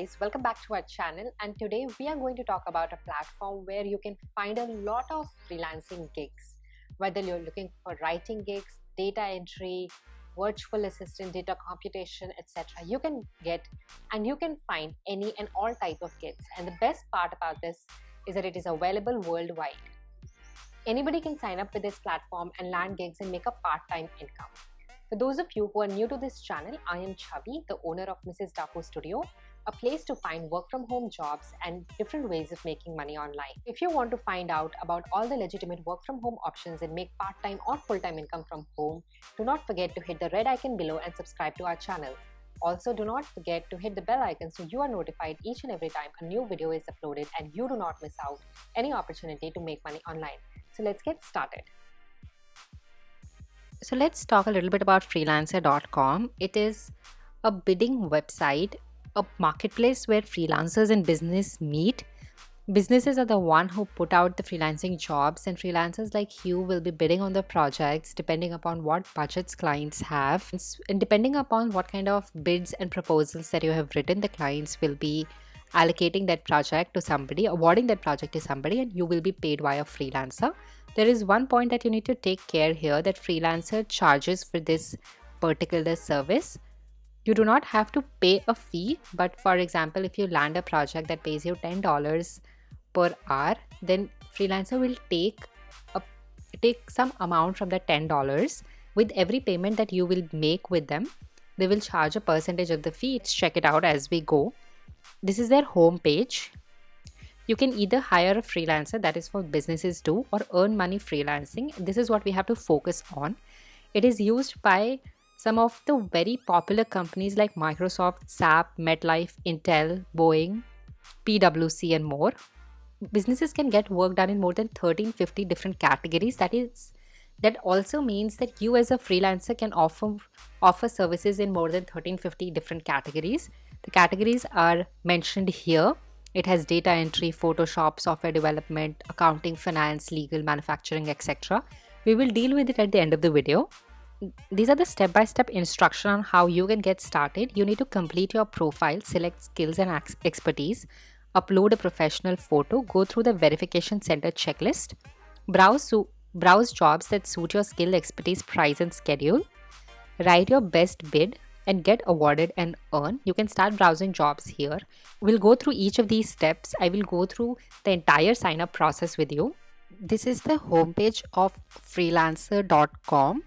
guys, welcome back to our channel and today we are going to talk about a platform where you can find a lot of freelancing gigs. Whether you're looking for writing gigs, data entry, virtual assistant, data computation, etc. You can get and you can find any and all type of gigs. And the best part about this is that it is available worldwide. Anybody can sign up with this platform and land gigs and make a part-time income. For those of you who are new to this channel, I am Chavi, the owner of Mrs. Dapo Studio, a place to find work from home jobs and different ways of making money online. If you want to find out about all the legitimate work from home options and make part-time or full-time income from home, do not forget to hit the red icon below and subscribe to our channel. Also, do not forget to hit the bell icon so you are notified each and every time a new video is uploaded and you do not miss out any opportunity to make money online. So let's get started. So let's talk a little bit about freelancer.com. It is a bidding website, a marketplace where freelancers and business meet. Businesses are the one who put out the freelancing jobs and freelancers like you will be bidding on the projects depending upon what budgets clients have and depending upon what kind of bids and proposals that you have written the clients will be allocating that project to somebody, awarding that project to somebody, and you will be paid by a freelancer. There is one point that you need to take care here that freelancer charges for this particular service. You do not have to pay a fee, but for example, if you land a project that pays you $10 per hour, then freelancer will take a take some amount from the $10 with every payment that you will make with them. They will charge a percentage of the fee. Let's check it out as we go this is their home page you can either hire a freelancer that is what businesses do or earn money freelancing this is what we have to focus on it is used by some of the very popular companies like microsoft sap metlife intel boeing pwc and more businesses can get work done in more than 1350 different categories that is that also means that you as a freelancer can offer offer services in more than 1350 different categories the categories are mentioned here. It has data entry, Photoshop, software development, accounting, finance, legal, manufacturing, etc. We will deal with it at the end of the video. These are the step-by-step -step instruction on how you can get started. You need to complete your profile, select skills and expertise, upload a professional photo, go through the verification center checklist, browse, browse jobs that suit your skill, expertise, price and schedule, write your best bid, and get awarded and earn. You can start browsing jobs here. We'll go through each of these steps. I will go through the entire sign up process with you. This is the homepage of freelancer.com.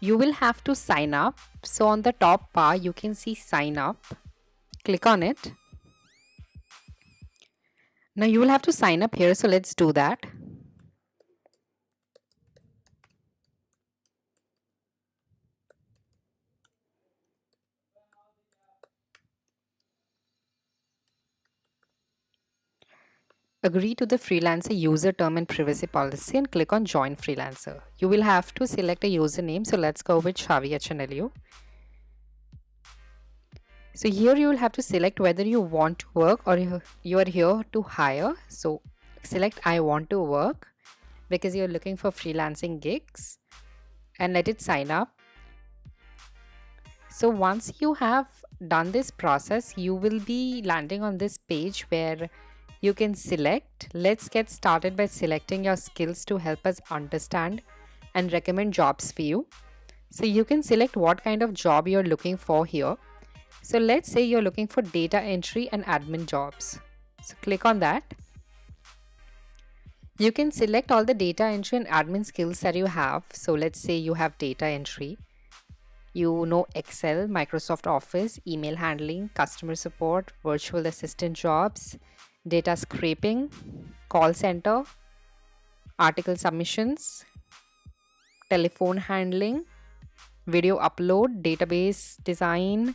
You will have to sign up. So on the top bar, you can see sign up. Click on it. Now you will have to sign up here. So let's do that. Agree to the freelancer user term and privacy policy and click on join freelancer. You will have to select a username. So let's go with Shavi HNLU. So here you will have to select whether you want to work or you are here to hire. So select I want to work because you're looking for freelancing gigs and let it sign up. So once you have done this process, you will be landing on this page where you can select. Let's get started by selecting your skills to help us understand and recommend jobs for you. So you can select what kind of job you're looking for here. So let's say you're looking for data entry and admin jobs. So click on that. You can select all the data entry and admin skills that you have. So let's say you have data entry. You know Excel, Microsoft Office, email handling, customer support, virtual assistant jobs, data scraping, call center, article submissions, telephone handling, video upload, database design.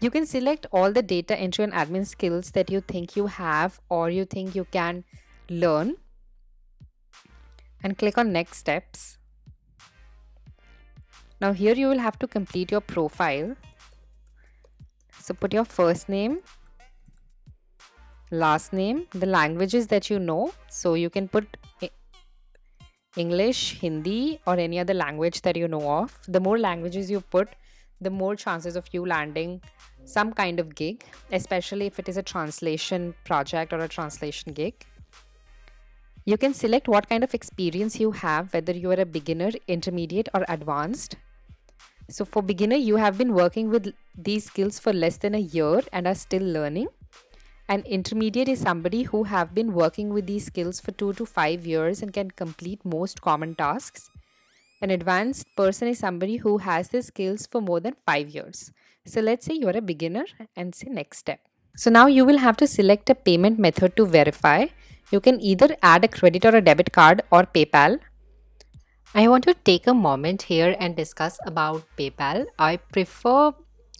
You can select all the data entry and admin skills that you think you have or you think you can learn and click on next steps. Now here you will have to complete your profile so put your first name, last name, the languages that you know. So you can put English, Hindi or any other language that you know of. The more languages you put, the more chances of you landing some kind of gig, especially if it is a translation project or a translation gig. You can select what kind of experience you have, whether you are a beginner, intermediate, or advanced. So, for beginner, you have been working with these skills for less than a year and are still learning. An intermediate is somebody who have been working with these skills for 2 to 5 years and can complete most common tasks. An advanced person is somebody who has the skills for more than 5 years. So let's say you're a beginner and say next step. So now you will have to select a payment method to verify. You can either add a credit or a debit card or PayPal. I want to take a moment here and discuss about PayPal. I prefer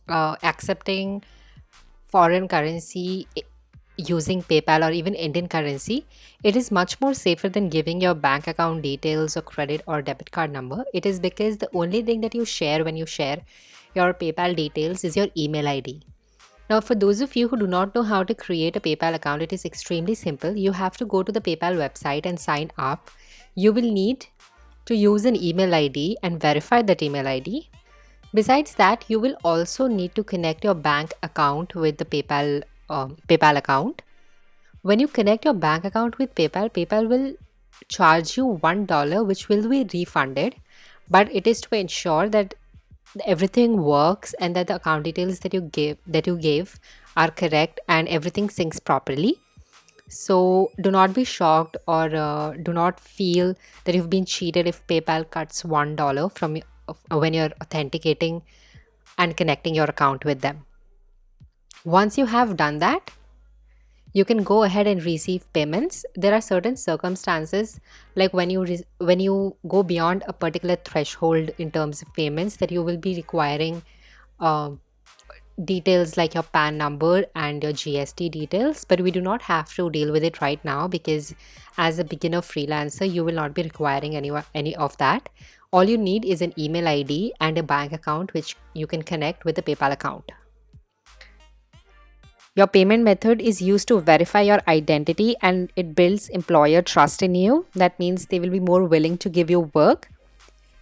uh, accepting foreign currency using PayPal or even Indian currency, it is much more safer than giving your bank account details or credit or debit card number. It is because the only thing that you share when you share your PayPal details is your email ID. Now, for those of you who do not know how to create a PayPal account, it is extremely simple. You have to go to the PayPal website and sign up. You will need to use an email ID and verify that email ID. Besides that, you will also need to connect your bank account with the PayPal um, PayPal account. When you connect your bank account with PayPal, PayPal will charge you $1 which will be refunded, but it is to ensure that everything works and that the account details that you give that you gave are correct and everything syncs properly so do not be shocked or uh, do not feel that you've been cheated if paypal cuts one dollar from uh, when you're authenticating and connecting your account with them once you have done that, you can go ahead and receive payments. There are certain circumstances like when you when you go beyond a particular threshold in terms of payments that you will be requiring uh, details like your PAN number and your GST details, but we do not have to deal with it right now because as a beginner freelancer, you will not be requiring any, any of that. All you need is an email ID and a bank account which you can connect with a PayPal account. Your payment method is used to verify your identity and it builds employer trust in you. That means they will be more willing to give you work.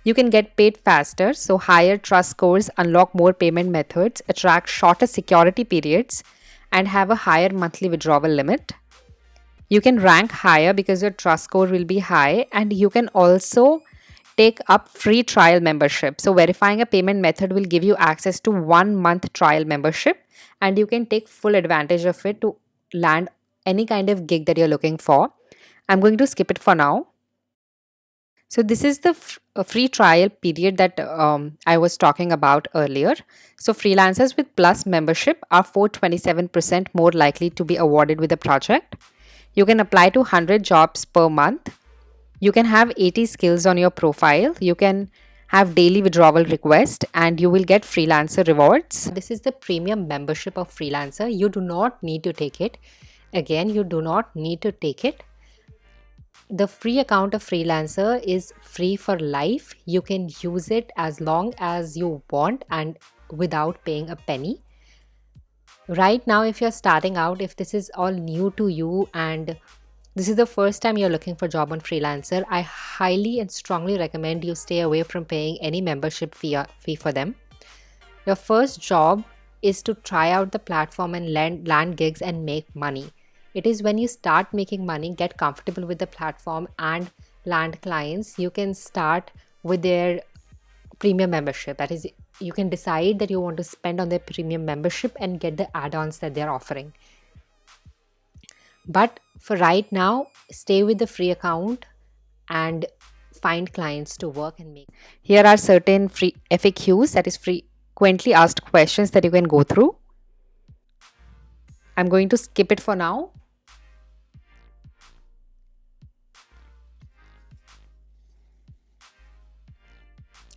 You can get paid faster, so higher trust scores unlock more payment methods, attract shorter security periods, and have a higher monthly withdrawal limit. You can rank higher because your trust score will be high, and you can also take up free trial membership. So, verifying a payment method will give you access to one month trial membership and you can take full advantage of it to land any kind of gig that you're looking for. I'm going to skip it for now. So this is the free trial period that um, I was talking about earlier. So freelancers with plus membership are 427% more likely to be awarded with a project. You can apply to 100 jobs per month. You can have 80 skills on your profile. You can have daily withdrawal request and you will get freelancer rewards. This is the premium membership of freelancer. You do not need to take it. Again, you do not need to take it. The free account of freelancer is free for life. You can use it as long as you want and without paying a penny. Right now, if you're starting out, if this is all new to you and this is the first time you're looking for a job on freelancer i highly and strongly recommend you stay away from paying any membership fee, fee for them your first job is to try out the platform and land, land gigs and make money it is when you start making money get comfortable with the platform and land clients you can start with their premium membership that is you can decide that you want to spend on their premium membership and get the add-ons that they're offering but for right now, stay with the free account and find clients to work and make. Here are certain free FAQs that is frequently asked questions that you can go through. I'm going to skip it for now.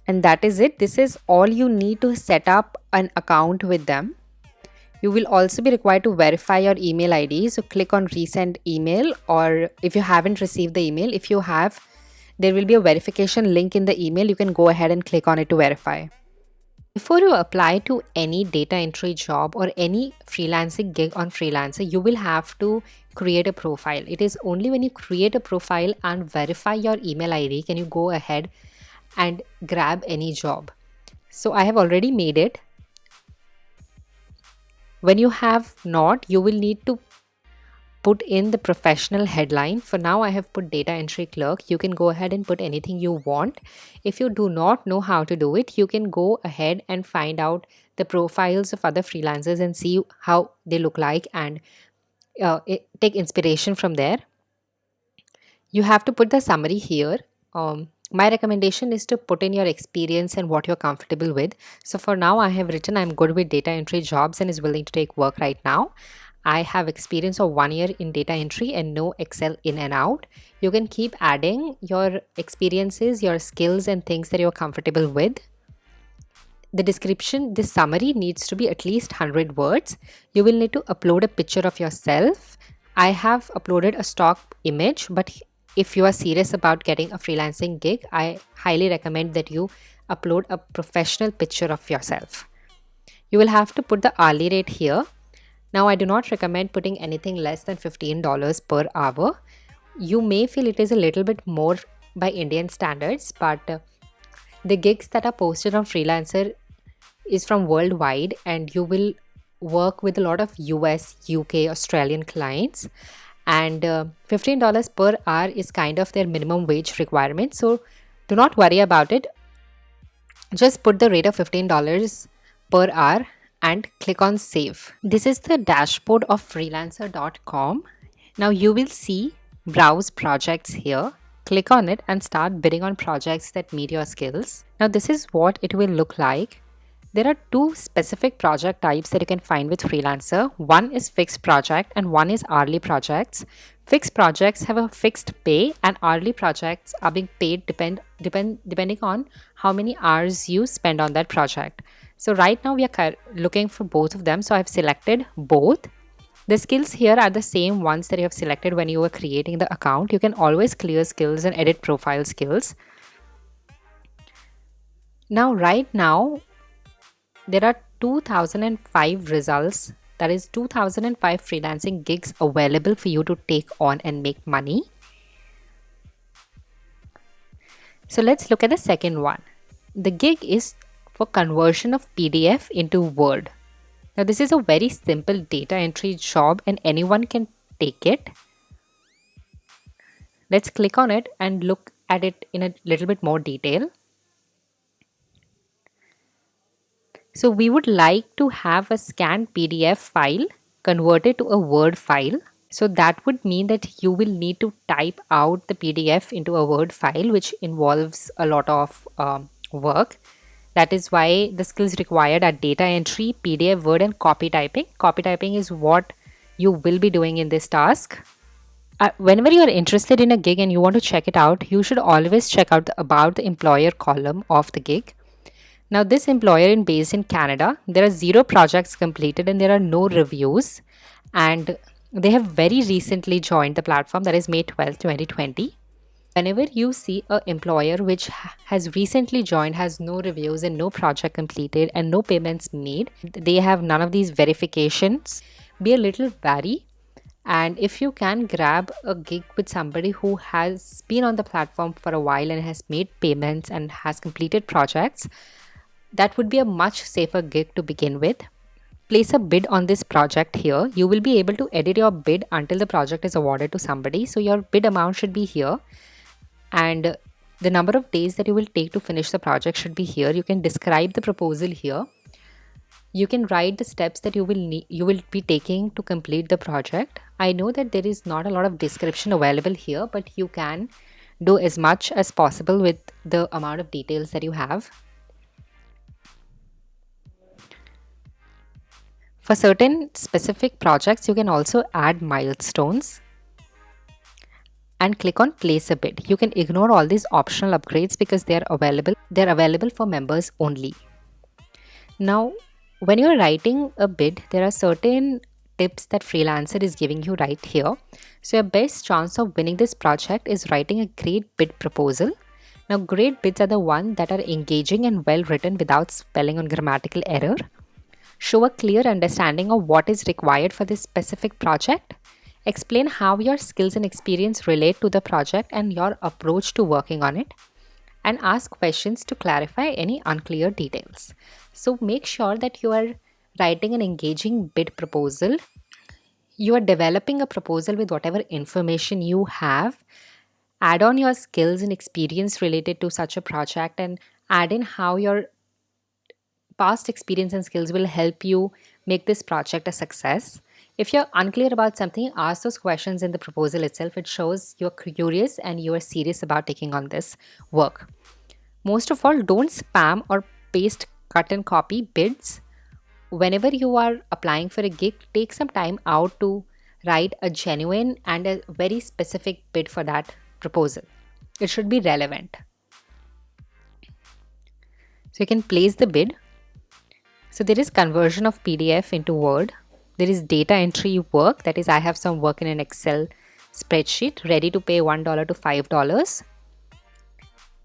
And that is it. This is all you need to set up an account with them. You will also be required to verify your email ID. So click on resend email or if you haven't received the email, if you have, there will be a verification link in the email. You can go ahead and click on it to verify. Before you apply to any data entry job or any freelancing gig on Freelancer, you will have to create a profile. It is only when you create a profile and verify your email ID can you go ahead and grab any job. So I have already made it. When you have not, you will need to put in the professional headline. For now, I have put data entry clerk. You can go ahead and put anything you want. If you do not know how to do it, you can go ahead and find out the profiles of other freelancers and see how they look like and uh, take inspiration from there. You have to put the summary here. Um, my recommendation is to put in your experience and what you're comfortable with. So for now, I have written I'm good with data entry jobs and is willing to take work right now. I have experience of one year in data entry and know Excel in and out. You can keep adding your experiences, your skills, and things that you're comfortable with. The description, this summary needs to be at least 100 words. You will need to upload a picture of yourself. I have uploaded a stock image, but if you are serious about getting a freelancing gig, I highly recommend that you upload a professional picture of yourself. You will have to put the hourly rate here. Now, I do not recommend putting anything less than $15 per hour. You may feel it is a little bit more by Indian standards, but uh, the gigs that are posted on Freelancer is from worldwide and you will work with a lot of US, UK, Australian clients and uh, $15 per hour is kind of their minimum wage requirement. So do not worry about it. Just put the rate of $15 per hour and click on save. This is the dashboard of freelancer.com now you will see browse projects here. Click on it and start bidding on projects that meet your skills. Now this is what it will look like there are two specific project types that you can find with Freelancer. One is fixed project and one is hourly projects. Fixed projects have a fixed pay and hourly projects are being paid depend, depend, depending on how many hours you spend on that project. So right now we are looking for both of them. So I've selected both. The skills here are the same ones that you have selected when you were creating the account. You can always clear skills and edit profile skills. Now, right now, there are 2005 results. That is 2005 freelancing gigs available for you to take on and make money. So let's look at the second one. The gig is for conversion of pdf into word. Now this is a very simple data entry job and anyone can take it. Let's click on it and look at it in a little bit more detail So we would like to have a scanned PDF file converted to a Word file. So that would mean that you will need to type out the PDF into a Word file, which involves a lot of um, work. That is why the skills required are data entry, PDF, Word, and copy typing. Copy typing is what you will be doing in this task. Uh, whenever you are interested in a gig and you want to check it out, you should always check out the about the employer column of the gig. Now this employer is based in Canada. There are zero projects completed and there are no reviews. And they have very recently joined the platform that is May 12, 2020. Whenever you see an employer which has recently joined, has no reviews and no project completed and no payments made, they have none of these verifications, be a little wary and if you can grab a gig with somebody who has been on the platform for a while and has made payments and has completed projects that would be a much safer gig to begin with. Place a bid on this project here. You will be able to edit your bid until the project is awarded to somebody. So your bid amount should be here and the number of days that you will take to finish the project should be here. You can describe the proposal here. You can write the steps that you will need, you will be taking to complete the project. I know that there is not a lot of description available here, but you can do as much as possible with the amount of details that you have. For certain specific projects, you can also add milestones and click on place a bid. You can ignore all these optional upgrades because they are available. They're available for members only. Now, when you're writing a bid, there are certain tips that Freelancer is giving you right here. So your best chance of winning this project is writing a great bid proposal. Now, great bids are the ones that are engaging and well written without spelling or grammatical error show a clear understanding of what is required for this specific project, explain how your skills and experience relate to the project and your approach to working on it, and ask questions to clarify any unclear details. So make sure that you are writing an engaging bid proposal. You are developing a proposal with whatever information you have. Add on your skills and experience related to such a project and add in how your past experience and skills will help you make this project a success. If you're unclear about something, ask those questions in the proposal itself. It shows you're curious and you are serious about taking on this work. Most of all, don't spam or paste cut and copy bids. Whenever you are applying for a gig, take some time out to write a genuine and a very specific bid for that proposal. It should be relevant. So you can place the bid. So there is conversion of PDF into Word. There is data entry work. That is, I have some work in an Excel spreadsheet ready to pay $1 to $5.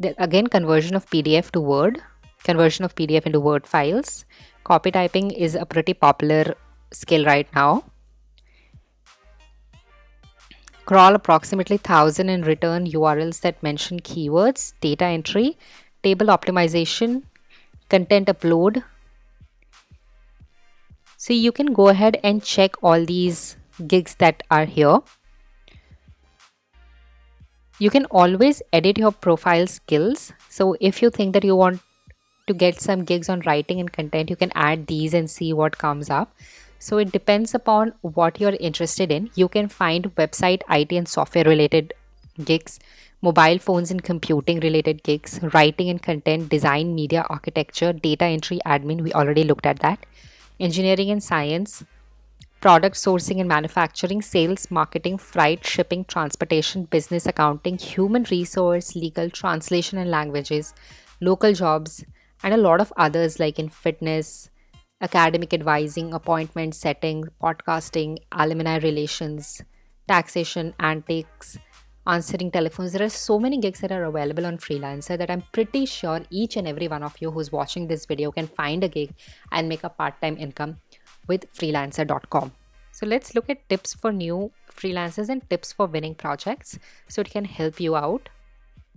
Then again, conversion of PDF to Word, conversion of PDF into Word files. Copy typing is a pretty popular skill right now. Crawl approximately 1000 and return URLs that mention keywords, data entry, table optimization, content upload. So you can go ahead and check all these gigs that are here. You can always edit your profile skills. So if you think that you want to get some gigs on writing and content, you can add these and see what comes up. So it depends upon what you're interested in. You can find website, IT, and software related gigs mobile phones and computing related gigs, writing and content, design, media, architecture, data entry, admin. We already looked at that. Engineering and science, product sourcing and manufacturing, sales, marketing, freight, shipping, transportation, business accounting, human resource, legal, translation and languages, local jobs, and a lot of others like in fitness, academic advising, appointment setting, podcasting, alumni relations, taxation, antiques, answering telephones. There are so many gigs that are available on Freelancer that I'm pretty sure each and every one of you who's watching this video can find a gig and make a part time income with freelancer.com. So let's look at tips for new freelancers and tips for winning projects so it can help you out.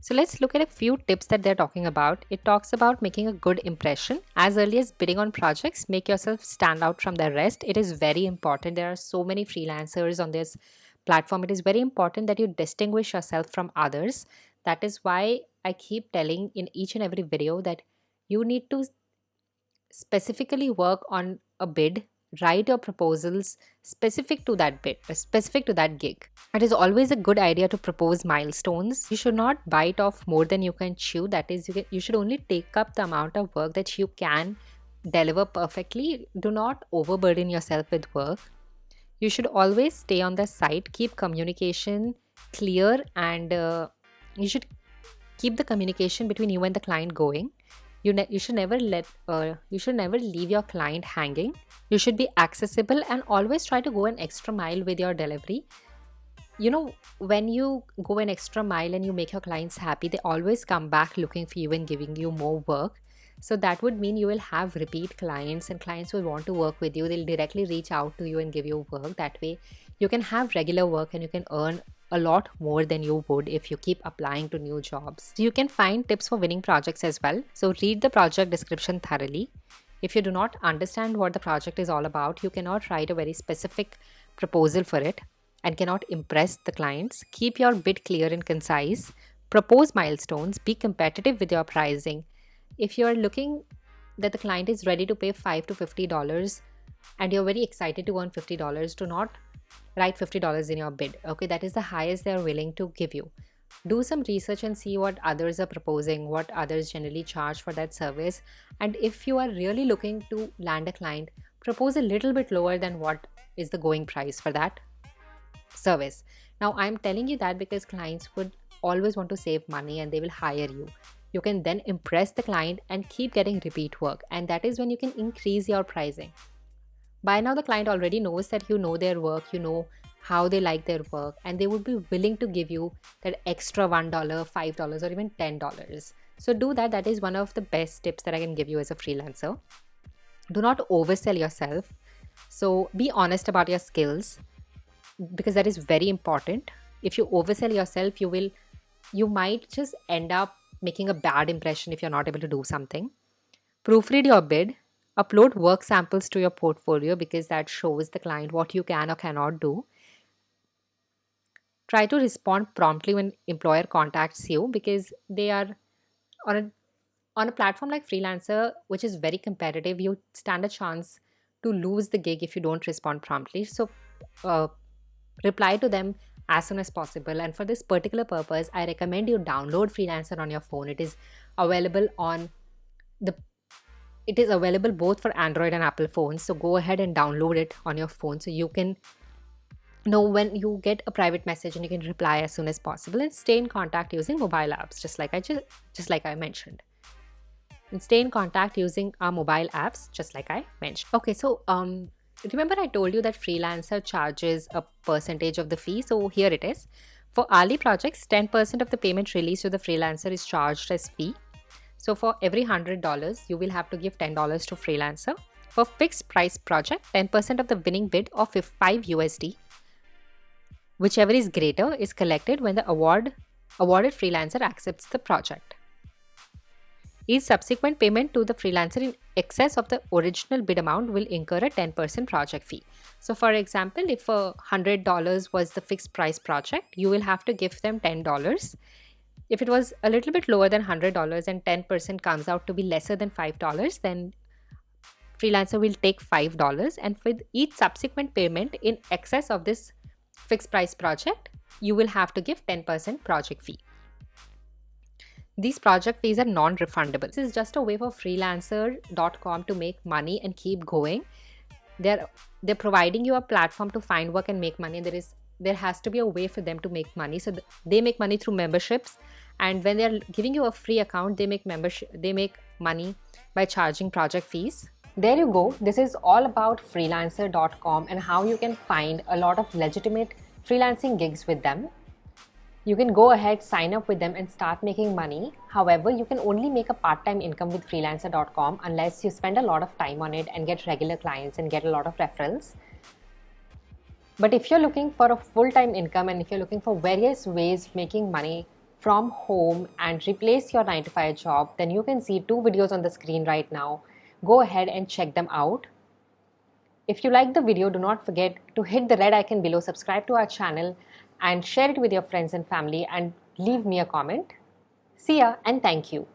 So let's look at a few tips that they're talking about. It talks about making a good impression. As early as bidding on projects, make yourself stand out from the rest. It is very important. There are so many freelancers on this platform, it is very important that you distinguish yourself from others. That is why I keep telling in each and every video that you need to specifically work on a bid write your proposals specific to that bid specific to that gig. It is always a good idea to propose milestones. You should not bite off more than you can chew. That is you, can, you should only take up the amount of work that you can deliver perfectly. Do not overburden yourself with work you should always stay on the site keep communication clear and uh, you should keep the communication between you and the client going. You, you should never let uh, you should never leave your client hanging. You should be accessible and always try to go an extra mile with your delivery. You know when you go an extra mile and you make your clients happy they always come back looking for you and giving you more work so that would mean you will have repeat clients and clients will want to work with you. They'll directly reach out to you and give you work. That way, you can have regular work and you can earn a lot more than you would if you keep applying to new jobs. You can find tips for winning projects as well. So read the project description thoroughly. If you do not understand what the project is all about, you cannot write a very specific proposal for it and cannot impress the clients. Keep your bid clear and concise. Propose milestones. Be competitive with your pricing if you're looking that the client is ready to pay 5 to 50 dollars and you're very excited to earn 50 dollars do not write 50 dollars in your bid okay? That is the highest they're willing to give you. Do some research and see what others are proposing what others generally charge for that service. And if you are really looking to land a client propose a little bit lower than what is the going price for that service. Now i'm telling you that because clients would always want to save money and they will hire you you can then impress the client and keep getting repeat work and that is when you can increase your pricing. By now the client already knows that you know their work you know how they like their work and they would be willing to give you that extra $1 $5 or even $10 so do that. That is one of the best tips that i can give you as a freelancer. Do not oversell yourself. So be honest about your skills because that is very important. If you oversell yourself you will you might just end up making a bad impression if you're not able to do something. Proofread your bid. Upload work samples to your portfolio because that shows the client what you can or cannot do. Try to respond promptly when employer contacts you because they are on a on a platform like freelancer which is very competitive you stand a chance to lose the gig if you don't respond promptly so uh, reply to them as soon as possible. And for this particular purpose i recommend you download freelancer on your phone. It is available on the it is available both for android and apple phones. So go ahead and download it on your phone so you can know when you get a private message and you can reply as soon as possible and stay in contact using mobile apps just like i just just like i mentioned. And stay in contact using our mobile apps just like i mentioned. Okay so um remember I told you that freelancer charges a percentage of the fee. So here it is. For hourly projects, 10% of the payment released to the freelancer is charged as fee. So for every $100, you will have to give $10 to freelancer. For fixed price project, 10% of the winning bid of 5 USD, whichever is greater, is collected when the award awarded freelancer accepts the project. Each subsequent payment to the freelancer in excess of the original bid amount will incur a 10% project fee. So for example, if a $100 was the fixed price project, you will have to give them $10. If it was a little bit lower than $100 and 10% comes out to be lesser than $5, then freelancer will take $5 and with each subsequent payment in excess of this fixed price project, you will have to give 10% project fee. These project fees are non-refundable. This is just a way for freelancer.com to make money and keep going. They're they're providing you a platform to find work and make money. There is there has to be a way for them to make money. So th they make money through memberships, and when they're giving you a free account, they make membership they make money by charging project fees. There you go. This is all about freelancer.com and how you can find a lot of legitimate freelancing gigs with them you can go ahead, sign up with them and start making money. However, you can only make a part-time income with freelancer.com unless you spend a lot of time on it and get regular clients and get a lot of referrals. But if you're looking for a full-time income and if you're looking for various ways of making money from home and replace your 9 to 5 job, then you can see two videos on the screen right now. Go ahead and check them out. If you like the video, do not forget to hit the red icon below, subscribe to our channel and share it with your friends and family and leave me a comment. See ya and thank you.